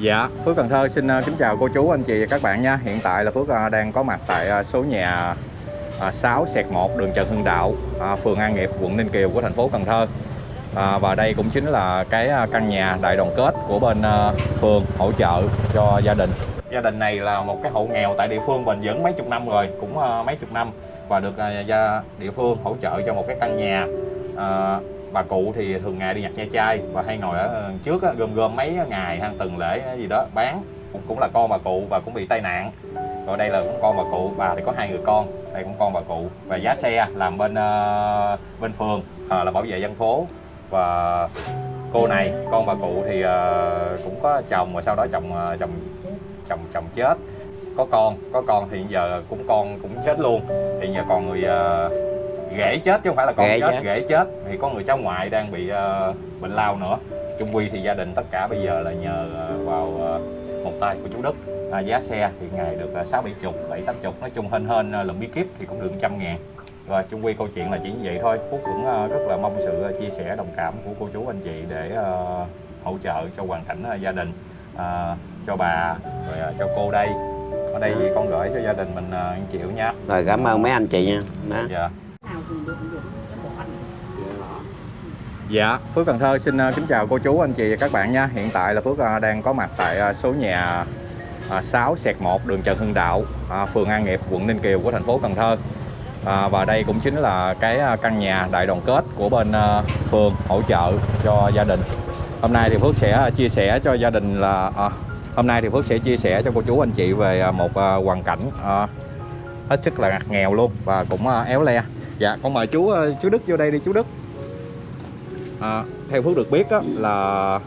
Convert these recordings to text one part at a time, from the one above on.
Dạ, Phước Cần Thơ xin à, kính chào cô chú, anh chị và các bạn nha. Hiện tại là Phước à, đang có mặt tại à, số nhà 6 sẹt 1 đường Trần Hưng Đạo, phường An Nghiệp, quận Ninh Kiều của thành phố Cần Thơ. Và đây cũng chính là cái căn nhà đại đoàn kết của bên phường hỗ trợ cho gia đình. Gia đình này là một cái hộ nghèo tại địa phương bền vững mấy chục năm rồi, cũng mấy chục năm và được gia địa phương hỗ trợ cho một cái căn nhà. Bà cụ thì thường ngày đi nhặt ve chai và hay ngồi ở ờ, trước á, gom gom mấy ngày hay tuần lễ ờ, gì đó bán. Cũng, cũng là con bà cụ và cũng bị tai nạn. Rồi đây là cũng con bà cụ bà thì có hai người con đây cũng con bà cụ. Và giá xe làm bên uh, bên phường uh, là bảo vệ dân phố. Và cô này con bà cụ thì uh, cũng có chồng và sau đó chồng uh, chồng chồng chồng chết. Có con có con thì giờ cũng con cũng chết luôn. Thì giờ còn người uh, ghẻ chết chứ không phải là con Ghẻ chết chết. ghẻ chết. Thì có người cháu ngoại đang bị ờ, bệnh lao nữa. Chung quy thì gia đình tất cả bây giờ là nhờ ờ, vào ờ, một tay của chú Đức. À, giá xe thì ngày được sáu bảy chục bảy tám chục. Nói chung hên hên uh, lượm bí kíp thì cũng được trăm ngàn. Và chung quy câu chuyện là chỉ như vậy thôi. Phúc cũng ờ, rất là mong sự chia sẻ đồng cảm của cô chú anh chị để ờ, hỗ trợ cho hoàn cảnh ờ, gia đình ờ, cho bà rồi ờ, cho cô đây. Ở đây thì con gửi cho gia đình mình 1 triệu nha. Rồi cảm ơn mấy anh chị nha. Đó. dạ Dạ, Phước Cần Thơ xin à, kính chào cô chú, anh chị và các bạn nha. Hiện tại là Phước à, đang có mặt tại à, số nhà 6 sẹt 1 đường Trần Hưng Đạo, phường An Nghiệp, quận Ninh Kiều của thành phố Cần Thơ. À, và đây cũng chính là cái căn nhà đại đoàn kết của bên phường hỗ trợ cho gia đình. Hôm nay thì Phước sẽ chia sẻ cho gia đình là à, hôm nay thì Phước sẽ chia sẻ cho cô chú anh chị về một hoàn cảnh à, hết sức là ngặt nghèo luôn và cũng éo le. Dạ, con mời chú chú Đức vô đây đi chú Đức. À, theo Phước được biết á, là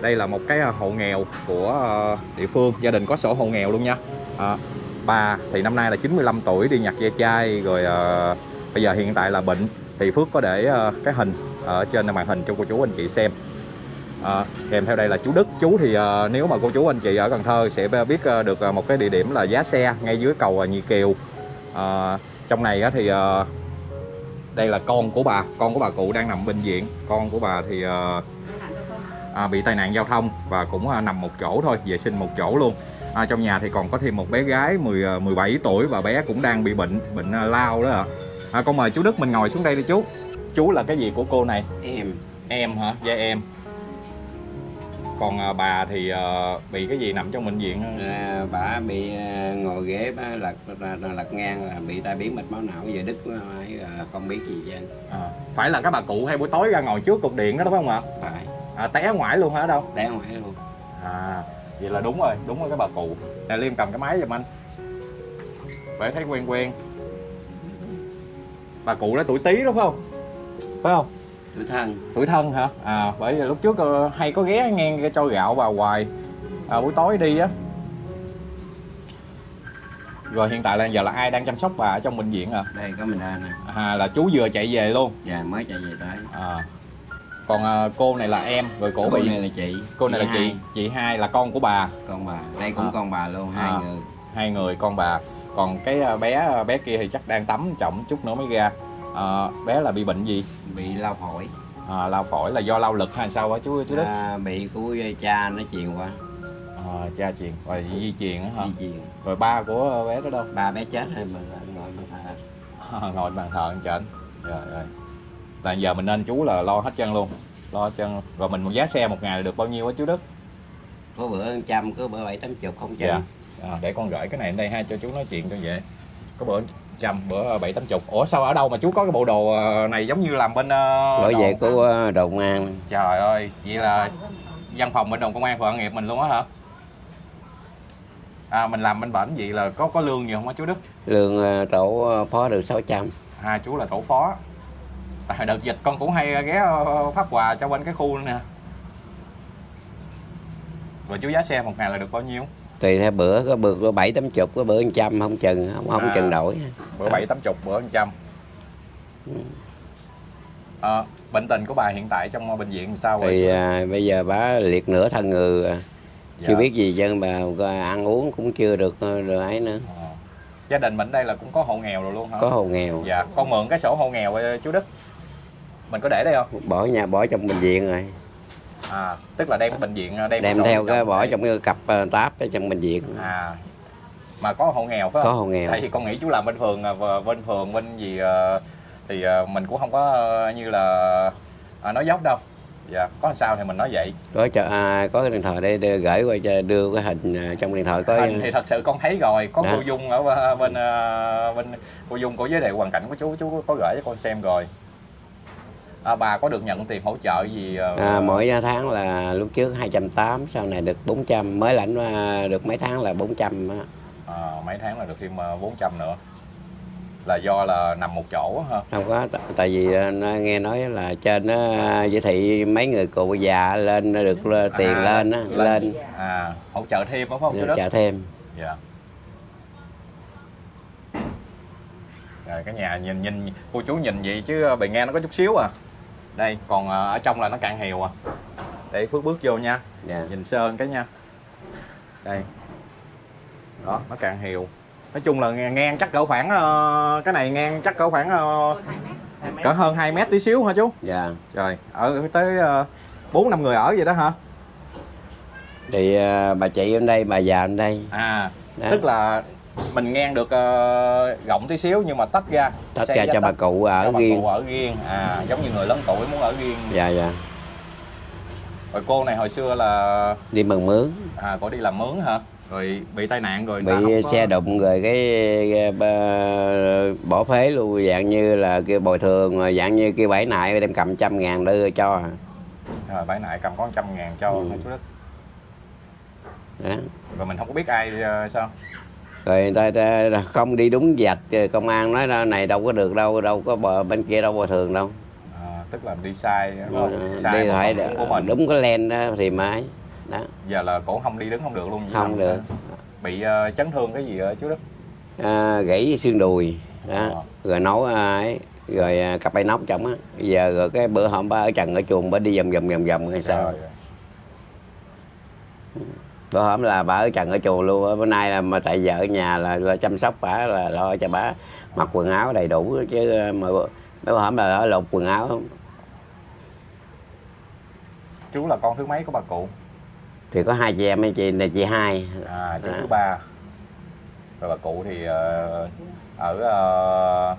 đây là một cái à, hộ nghèo của à, địa phương. Gia đình có sổ hộ nghèo luôn nha. À, bà thì năm nay là 95 tuổi đi nhặt ve chai rồi à, bây giờ hiện tại là bệnh. Thì Phước có để à, cái hình ở trên màn hình cho cô chú anh chị xem. À, kèm theo đây là chú Đức. Chú thì à, nếu mà cô chú anh chị ở Cần Thơ sẽ biết à, được à, một cái địa điểm là giá xe ngay dưới cầu à, Nhị Kiều. À, trong này á, thì à, đây là con của bà. Con của bà cụ đang nằm bệnh viện. Con của bà thì ờ, à, bị tai nạn giao thông và cũng à, nằm một chỗ thôi vệ sinh một chỗ luôn. À, trong nhà thì còn có thêm một bé gái 10 à, 17 tuổi và bé cũng đang bị bệnh bệnh à, lao đó ạ. À, con mời chú Đức mình ngồi xuống đây đi chú. Chú là cái gì của cô này? Em. Em hả? Dạ em còn à, bà thì ờ, bị cái gì nằm trong bệnh viện à, bà bị à, ngồi ghế bà lật lật, ngang là bị tai biến mạch máu não giờ đứt à, không biết gì chứ à, phải là các bà cụ hay buổi tối ra ngồi trước cục điện đó đúng không ạ phải à, té ngoài luôn hả đâu té ngoài luôn À, vậy là đúng rồi, đúng rồi cái bà cụ. Nè Liêm cầm cái máy giùm anh. Để thấy quen quen. Bà cụ đó tuổi tí đúng không? Phải không? Tuổi thân Tuổi thân hả? À, bởi vì lúc trước ờ, hay có ghé ngang cái cho gạo vào hoài. À, buổi tối đi á. Rồi hiện tại là giờ là ai đang chăm sóc bà ở trong bệnh viện à? đây có mình ra nè À là chú vừa chạy về luôn. dạ mới chạy về tới À. Còn à, cô này là em, rồi cổ cô bị này là chị cô này là chị, hai. chị hai là con của bà. con bà đây cũng À. con bà luôn hai À. người hai người con bà còn cái à, bé à, bé kia thì chắc đang tắm trọng chút nữa mới ra à, bé là bị bệnh gì? Bị lao phổi. À, lao phổi là do lao lực hay sao á chú chú đức? À, bị của cha nó truyền qua. À, cha truyền rồi di truyền á hả? Di truyền. Rồi ba của bé đó đâu? Ba bé chết rồi mà ngồi mà thà à, ngồi bàn thờ anh trển rồi rồi là giờ mình nên chú là lo hết chân luôn lo hết chân rồi mình một giá xe một ngày là được bao nhiêu á chú đức? Có bữa trăm có bữa bảy tám chục không dạ. Trăm à, để con gửi cái này đây ha cho chú nói chuyện cho dễ. Có bữa trăm bữa bảy tám chục ủa sao ở đâu mà chú có cái bộ đồ ờ, này giống như làm bên uh, đổi về của ờ, đồn công an Trời ơi, vậy là văn phòng bên đồng công an phường nghiệp mình luôn á hả? À, mình làm bên bển vậy là có có lương nhiều không á chú Đức? lương ờ, tổ ờ, phó được 600 À, chú là tổ phó. Tại đợt dịch con cũng hay ghé ờ, phát quà cho bên cái khu nữa nè. Rồi chú giá xe một ngày là được bao nhiêu? Tùy theo bữa có bữa có bảy tám chục có bữa một trăm không chừng không không À. chừng đổi Bữa bảy tám chục, bữa trăm. À, bệnh tình của bà hiện tại trong bệnh viện sao rồi? thì à, bây giờ bà liệt nửa thân người à. Dạ. chưa biết gì chứ bà ăn uống cũng chưa được ờ, được ấy nữa Ờ. Gia đình mình đây là cũng có hộ nghèo rồi luôn hả? có hồ nghèo Dạ, con mượn cái sổ hộ nghèo ờ, chú Đức. Mình có để đây không? bỏ nhà bỏ trong bệnh viện rồi à tức là đem bệnh viện đem, đem sổ theo cái bỏ trong cái cặp ờ, táp ở trong bệnh viện. À mà có hộ nghèo phải có không? hộ nghèo. Tại vì con nghĩ chú làm bên phường à, và bên phường bên gì à, thì à, mình cũng không có à, như là à, nói dốc đâu. Dạ có sao thì mình nói vậy. Có cho à, có cái điện thoại để, để gửi qua cho đưa cái hình à, trong điện thoại có Hình thì thật sự con thấy rồi. Có Dạ. cô Dung ở bên- bên à, bên cô Dung có giới thiệu hoàn cảnh của chú chú có gửi cho con xem rồi à, bà có được nhận tiền hỗ trợ gì à, à, mỗi tháng là lúc trước 280 sau này được 400 mới lãnh à, được mấy tháng là 400 á. à, mấy tháng là được thêm à, 400 nữa. Là do là nằm một chỗ ha? Không có tại vì nghe nói là trên nó giới thị mấy người cụ già lên được tiền À, lên á lên. lên. À hỗ trợ thêm đúng không Đức? trả thêm. Dạ. Rồi cái nhà nhìn nhìn cô chú nhìn vậy chứ bề ngang nó có chút xíu à đây còn à, ở trong là nó cạn hèo à để phước bước vô nha dạ. nhìn sơn cái nha đây đó nó cạn hèo nói chung là ngang, chắc cỡ khoảng ờ, cái này ngang chắc cỡ khoảng ờ, Hơn hai mét. Hai mét. cỡ hơn 2 mét tí xíu hả chú dạ trời ở tới ờ, bốn năm người ở vậy đó hả thì bà chị bên đây bà già bên đây à Đó. tức là mình ngang được ờ, rộng tí xíu nhưng mà tách ra. Cả giá cho bà tách cụ ở cho bà riêng. cụ ở riêng. À giống như người lớn tuổi muốn ở riêng. Dạ dạ. Rồi cô này hồi xưa là đi mừng mướn. À cô đi làm mướn hả? Rồi bị tai nạn rồi bị có- xe đụng rồi cái, cái bỏ phế luôn dạng như là kia bồi thường dạng như kia bảy nại đem cầm trăm ngàn đưa cho. Rồi bãi nại cầm có trăm ngàn cho Ừ. chú đất đó. rồi mình không có biết ai ờ, sao rồi người ta, không đi đúng vạch rồi công an nói này đâu có được đâu đâu có bờ bên kia đâu bồi thường đâu. À, tức là đi sai đúng không? sai Ờ, đi một phải phần của mình. Đúng cái len đó thì mới đó. Giờ là cổ không đi đứng không được luôn. Không được. bị ờ, chấn thương cái gì ở chú đức? À, gãy xương đùi đó. Ờ. rồi nấu à, ấy rồi à, cặp bay nóc trong á. Giờ rồi cái bữa hôm ba ở trần ở chuồng bà đi vòng vòng vòng vòng hay sao. Ơi. Bữa hôm là bà ở trần ở chuồng luôn á. bữa nay là mà tại vợ ở nhà là, là chăm sóc bà là lo cho bà mặc quần áo đầy đủ chứ mà bữa hôm là ở lột quần áo. Chú là con thứ mấy của bà cụ? Thì có hai chị em ấy chị này chị hai. À chú À. thứ ba. Rồi bà cụ thì ờ, ở ờ,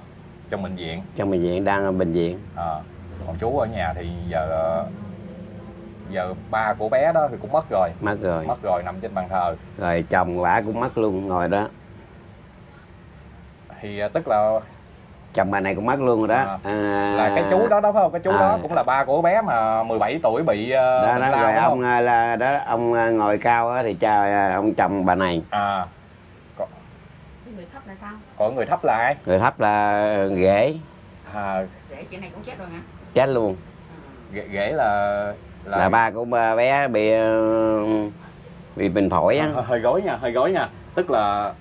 trong bệnh viện. Trong bệnh viện đang ở bệnh viện. À, còn chú ở nhà thì giờ ờ, giờ ba của bé đó thì cũng mất rồi. Mất rồi. Mất rồi nằm trên bàn thờ. Rồi chồng bà cũng mất luôn ngồi đó. Thì ờ, tức là chồng bà này cũng mất luôn rồi đó. À. à, là cái chú đó đó phải không? Cái chú à. đó cũng là ba của bé mà 17 tuổi bị ờ, đó, đó lao, rồi ông không? à, là đó ông à, ngồi cao á thì cha à, ông chồng bà này. À. Cái người thấp là sao? còn người thấp là ai? Người thấp là ghế. À, Để chị này cũng chết rồi hả? chết luôn. Ghế, ghế là là, ba của bé bị ờ, bị bệnh phổi á. Hơi, hơi gối nha hơi gối nha. Tức là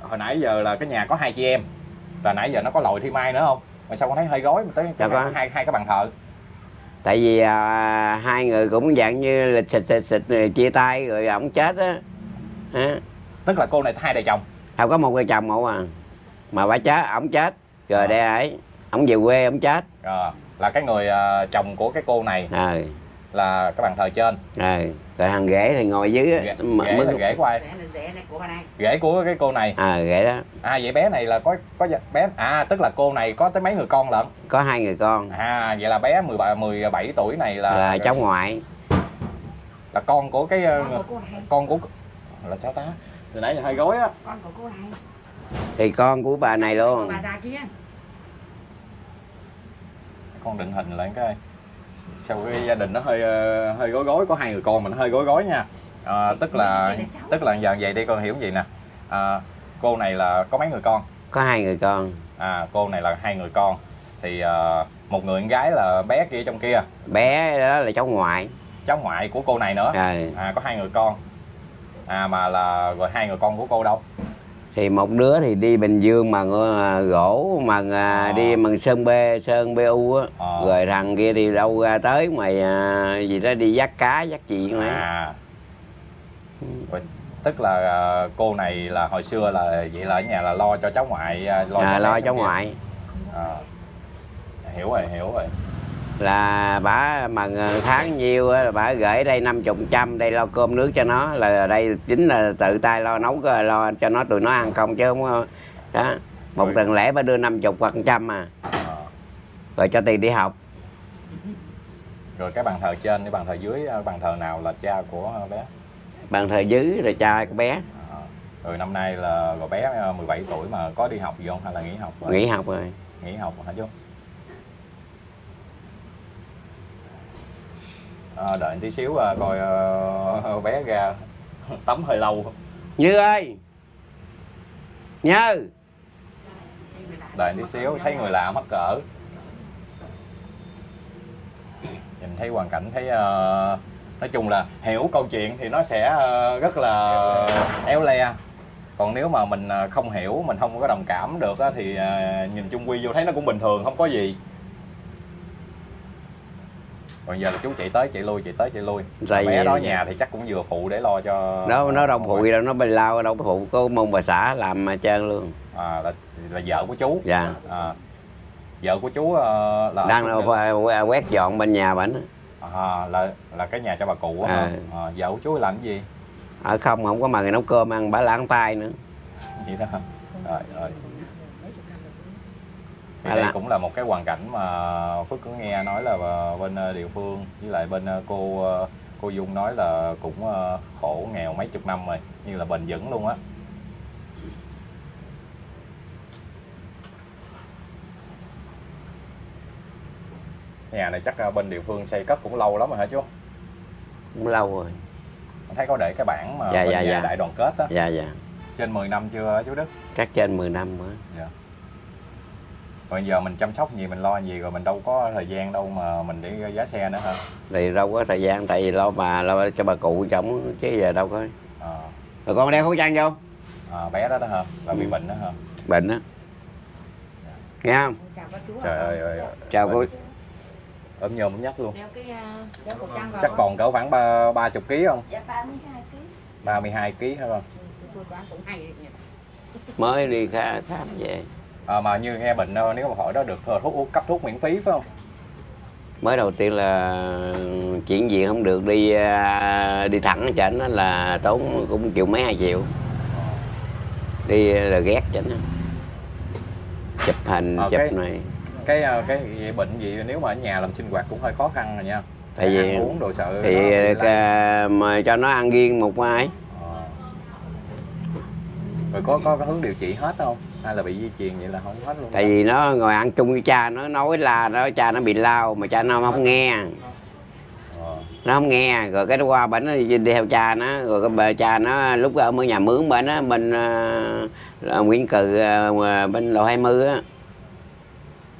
hồi nãy giờ là cái nhà có hai chị em. Là nãy giờ nó có lồi thi mai nữa không? Mà sao con thấy hơi gối mà tới cái hai, hai hai cái bàn thờ? Tại vì à, hai người cũng dạng như là xịt xịt xịt rồi chia tay rồi ổng chết á. Tức là cô này hai đời chồng? Không có một người chồng một à. Mà bà chết ổng chết. Rồi À. đây ấy ổng về quê ổng chết. Ờ, là cái người ờ, chồng của cái cô này. Rồi là cái bàn thờ trên. Rồi rồi thằng ghế thì ngồi dưới ghế, á, ghế là mới- ghế của ai? Rẻ này, rẻ này của bà này. ghế của cái cô này. À ghế đó. À vậy bé này là có có bé à tức là cô này có tới mấy người con lận? Có hai người con. À vậy là bé 17 17 tuổi này là là cháu ngoại. Là con của cái Con của con của là sao ta? Từ nãy giờ hơi gối á. Con của cô này. thì con của bà này luôn. Bà già kia. con định hình lại cái sau cái gia đình nó hơi ờ, hơi gối gối có hai người con mà nó hơi gối gối nha. À, tức là tức là giờ vậy đi con hiểu gì nè. À, cô này là có mấy người con? Có hai người con. À cô này là hai người con. Thì ờ, một người con gái là bé kia trong kia. Bé đó là cháu ngoại. Cháu ngoại của cô này nữa. Rồi à có hai người con. À mà là rồi hai người con của cô đâu thì một đứa thì đi bình dương mà à, gỗ mà à, Ờ. đi bằng sơn b sơn bu á. Ờ. rồi thằng kia thì đâu ra tới ngoài à, gì đó đi dắt cá dắt gì mà à. Tức là ờ, cô này là hồi xưa là vậy là ở nhà là lo cho cháu ngoại à, lo à, cho lo cháu ngoại. À, hiểu rồi hiểu rồi là bả mà tháng nhiêu là bả gửi đây năm chục trăm đây lo cơm nước cho nó là đây chính là tự tay lo nấu lo cho nó tụi nó ăn không chứ không đó. Một tuần lễ bà đưa năm chục hoặc trăm à. Ờ. rồi cho tiền đi học. Rồi cái bàn thờ trên cái bàn thờ dưới ờ, bàn thờ nào là cha của bé? Bàn thờ dưới rồi cha con bé. Ờ. rồi năm nay là rồi bé ờ, 17 tuổi mà có đi học gì không? Hay là nghỉ học rồi? nghỉ học rồi. Nghỉ học hả chú Ờ, đợi tí xíu ờ, coi ờ, bé ra tắm hơi lâu. Như ơi! Như! Đợi tí xíu thấy người lạ mắc cỡ. Nhìn thấy hoàn cảnh thấy ờ, nói chung là hiểu câu chuyện thì nó sẽ ờ, rất là éo le. Còn nếu mà mình ờ, không hiểu mình không có đồng cảm được á, thì ờ, nhìn chung quy vô thấy nó cũng bình thường không có gì còn giờ là chú chạy tới chạy lui chạy tới chạy lui. Tại bé đó nhà thì chắc cũng vừa phụ để lo cho nó nó đâu phụ gì đâu nó bay lao đâu có phụ có mong bà xã làm mà trơn luôn. À, là là vợ của chú. Dạ. à, vợ của chú ờ, là đang đâu quét dọn bên nhà bển à, là là cái nhà cho bà cụ á À. à, vợ của chú làm cái gì? Ở không không có mà người nấu cơm ăn bả lãng tay nữa. Vậy đó rồi rồi thì À đây là- cũng là một cái hoàn cảnh mà Phước có nghe nói là ờ, bên ờ, địa phương với lại bên ờ, cô cô Dung nói là cũng khổ nghèo mấy chục năm rồi như là bền vững luôn á. Nhà này chắc bên địa phương xây cất cũng lâu lắm rồi hả chú? Cũng lâu rồi. Thấy có để cái bảng mà Dạ, bên dạ, nhà dạ. đại đoàn kết á. Dạ dạ. Trên 10 năm chưa chú Đức? Chắc trên 10 năm nữa Dạ. Rồi giờ mình chăm sóc gì mình lo gì rồi mình đâu có thời gian đâu mà mình đi giá xe nữa hả? thì đâu có thời gian tại vì lo bà lo cho bà cụ chồng chứ giờ đâu có À, rồi con đeo khẩu trang vô à, bé đó đó hả? Là bị Ừ. bệnh đó hả? bệnh á nghe không chào các chú Trời ơi ơi. chào cô ốm nhôm ốm nhách luôn. đeo cái vào Chắc còn cỡ khoảng ba ba chục kg không? Dạ 32 kg. 32 kg hả con? tôi đoán cũng hay đấy nhỉ. mới đi khám về À, mà như nghe bệnh ờ, nếu mà hỏi đó được ờ, thuốc uống- cấp thuốc miễn phí phải không? mới đầu tiên là chuyển viện không được đi à, đi thẳng cho nó là tốn cũng triệu mấy hai triệu đi là ghét cho nó chụp hình Ờ, chụp cái- này Cái cái vậy bệnh gì nếu mà ở nhà làm sinh hoạt cũng hơi khó khăn rồi nha. Tại vì- ăn uống đồ sợ thì ca- mà cho nó ăn riêng một mai Ờ. Rồi có có có hướng điều trị hết không? Hay là bị di truyền vậy là không hết luôn? tại vì nó ngồi ăn chung với cha nó nói là nó cha nó bị lao mà cha nó không nghe Ờ. nó không nghe rồi cái qua bển nó đi, theo cha nó rồi cái bà cha nó lúc ở ở nhà mướn bên á bên uh, Nguyễn Cừ uh, bên lầu 20 á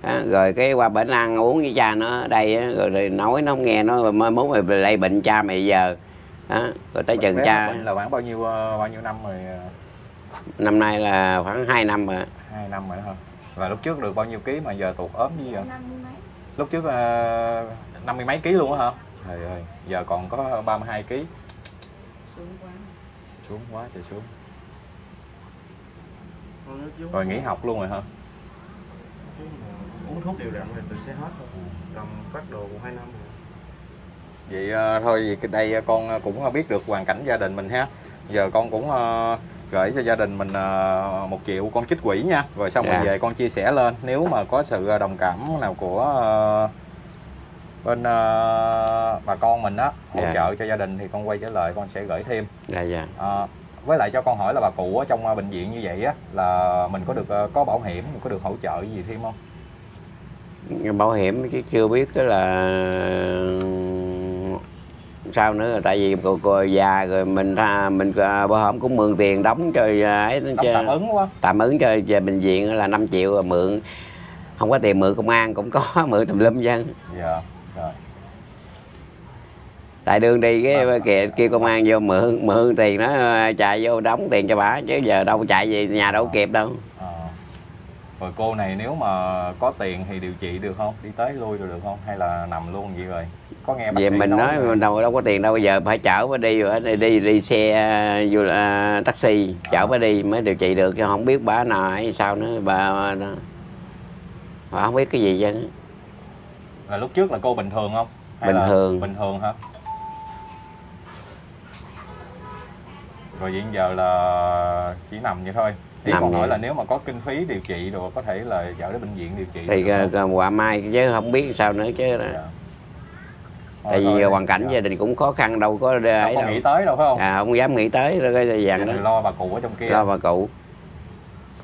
Đó, rồi cái qua bển ăn uống với cha nó ở đây á, rồi, rồi nói nó không nghe nó mới mốt mày lây bệnh cha mày giờ đó, rồi tới chừng cha bệnh là khoảng bao nhiêu bao nhiêu năm rồi? Năm nay là khoảng 2 năm rồi Hai năm rồi đó hả? Và lúc trước được bao nhiêu ký mà giờ tụt ốm như vậy? Năm mươi mấy. Lúc trước ờ, năm mươi mấy ký luôn á hả? Trời ơi, giờ còn có 32 ký. xuống quá Xuống quá trời xuống. Rồi nghỉ học luôn rồi hả? uống thuốc đều đặn thì tự sẽ hết thôi cầm phát đồ cũng hai năm rồi Vậy ờ, thôi vậy cái đây con cũng biết được hoàn cảnh gia đình mình ha. Giờ con cũng ờ, gửi cho gia đình mình ờ, một triệu con trích quỹ nha. Rồi xong rồi Dạ. về con chia sẻ lên. Nếu mà có sự đồng cảm nào của ờ, bên ờ, bà con mình á hỗ Dạ. trợ cho gia đình thì con quay trở lại con sẽ gửi thêm. dạ dạ Ờ, với lại cho con hỏi là bà cụ ở trong ờ, bệnh viện như vậy á là mình có được ờ, có bảo hiểm, có được hỗ trợ gì thêm không? bảo hiểm chứ chưa biết cái là sao nữa tại vì cô, cô già rồi mình tha mình à, bảo hiểm cũng mượn tiền đóng cho à, ấy Đóng cho, tạm ứng quá. tạm ứng cho, cho bệnh viện là 5 triệu rồi mượn không có tiền mượn công an cũng có mượn tùm lum dân Dạ. Rồi. tại đường đi cái Vâng. kìa kêu công an vô mượn mượn tiền nó à, chạy vô đóng tiền cho bà chứ giờ đâu chạy về nhà đâu kịp đâu Ờ. Rồi cô này nếu mà có tiền thì điều trị được không? Đi tới lui rồi được không? Hay là nằm luôn vậy rồi? Có nghe bác về sĩ mình nói mình đâu đâu có tiền đâu bây giờ phải chở bà đi rồi đi đi, đi xe à, du à, taxi chở bà đi mới điều trị được chứ không biết bà nào hay sao nữa bà, bà không biết cái gì chứ là lúc trước là cô bình thường không Hay Bình là thường. bình thường hả rồi hiện giờ là chỉ nằm vậy thôi ý Nằm còn vậy. là nếu mà có kinh phí điều trị rồi có thể là chở đến bệnh viện điều trị thì được ờ, không? ờ, quả mai chứ không biết sao nữa chứ Dạ. tại vì hoàn cảnh dạ. gia đình cũng khó khăn đâu có đâu ấy đâu nghĩ tới đâu phải không à, không dám nghĩ tới rồi cái thì đó lo bà cụ ở trong kia lo bà cụ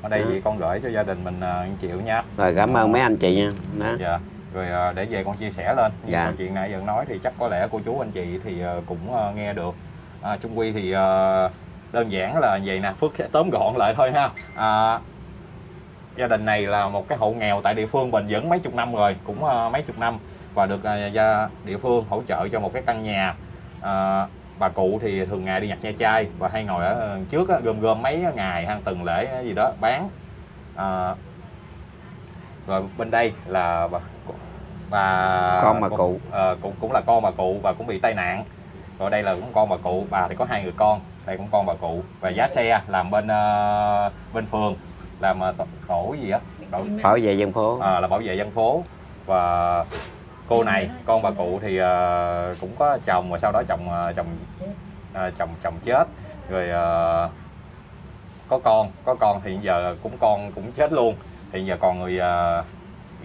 ở đây Ừ. thì con gửi cho gia đình mình uh, triệu nha rồi cảm ơn mấy anh chị nha đó dạ rồi à, để về con chia sẻ lên nhưng Dạ. chuyện nãy giờ nói thì chắc có lẽ cô chú anh chị thì à, cũng à, nghe được à, Trung Quy thì à, đơn giản là vậy nè Phước sẽ tóm gọn lại thôi ha. À, gia đình này là một cái hộ nghèo tại địa phương bền vững mấy chục năm rồi cũng à, mấy chục năm và được à, gia địa phương hỗ trợ cho một cái căn nhà. À, bà cụ thì thường ngày đi nhặt nha chai và hay ngồi ở ờ, trước á, gom gom mấy ngày ha từng lễ gì đó bán. À, rồi bên đây là bà và Con bà cụ. ờ, cũng cũng là con bà cụ và cũng bị tai nạn. Rồi đây là cũng con bà cụ bà thì có hai người con đây cũng con bà cụ. Và giá xe làm bên ờ, bên phường. Làm ờ, tổ, tổ gì á? Tổ, bảo vệ dân phố. à, là bảo vệ dân phố. Và cô này con bà cụ thì ờ, cũng có chồng và sau đó chồng ờ, chồng ờ, chồng chồng chết. Rồi ờ, có con. Có con thì giờ cũng con cũng chết luôn. Thì giờ còn người ờ,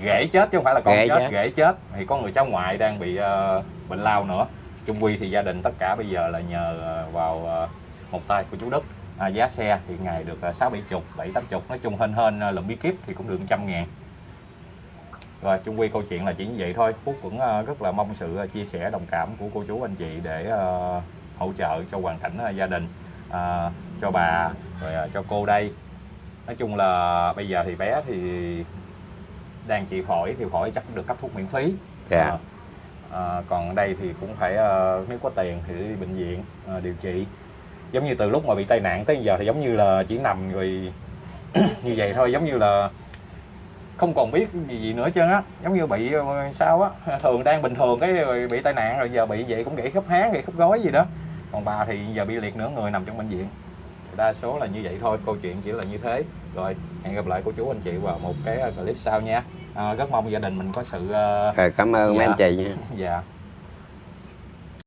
ghẻ chết chứ không phải là con Ghẻ chết chết. ghẻ chết. Thì có người cháu ngoại đang bị ờ, bệnh lao nữa. Chung quy thì gia đình tất cả bây giờ là nhờ vào ờ, một tay của chú Đức. À, giá xe hiện ngày được ờ, sáu bảy chục bảy tám chục nói chung hên hên ờ, lượm bí kíp thì cũng được trăm ngàn. Rồi chung quy câu chuyện là chỉ như vậy thôi. Phúc cũng ờ, rất là mong sự chia sẻ đồng cảm của cô chú anh chị để ờ, hỗ trợ cho hoàn cảnh ờ, gia đình ờ, cho bà rồi cho cô đây. Nói chung là bây giờ thì bé thì đang trị khỏi thì khỏi chắc được cấp thuốc miễn phí. Dạ. Ờ, ờ, còn đây thì cũng phải ờ, nếu có tiền thì đi bệnh viện ờ, điều trị giống như từ lúc mà bị tai nạn tới giờ thì giống như là chỉ nằm rồi như vậy thôi giống như là không còn biết gì, gì nữa trơn á. Giống như bị ờ, sao á thường đang bình thường cái rồi bị tai nạn rồi giờ bị vậy cũng gãy khớp háng gãy khớp gối gì đó. Còn bà thì giờ bị liệt nửa người nằm trong bệnh viện. Đa số là như vậy thôi câu chuyện chỉ là như thế. Rồi hẹn gặp lại cô chú anh chị vào một cái clip sau nha. À, rất mong gia đình mình có sự ờ, rồi cảm ơn mấy Dạ. anh chị nha. Dạ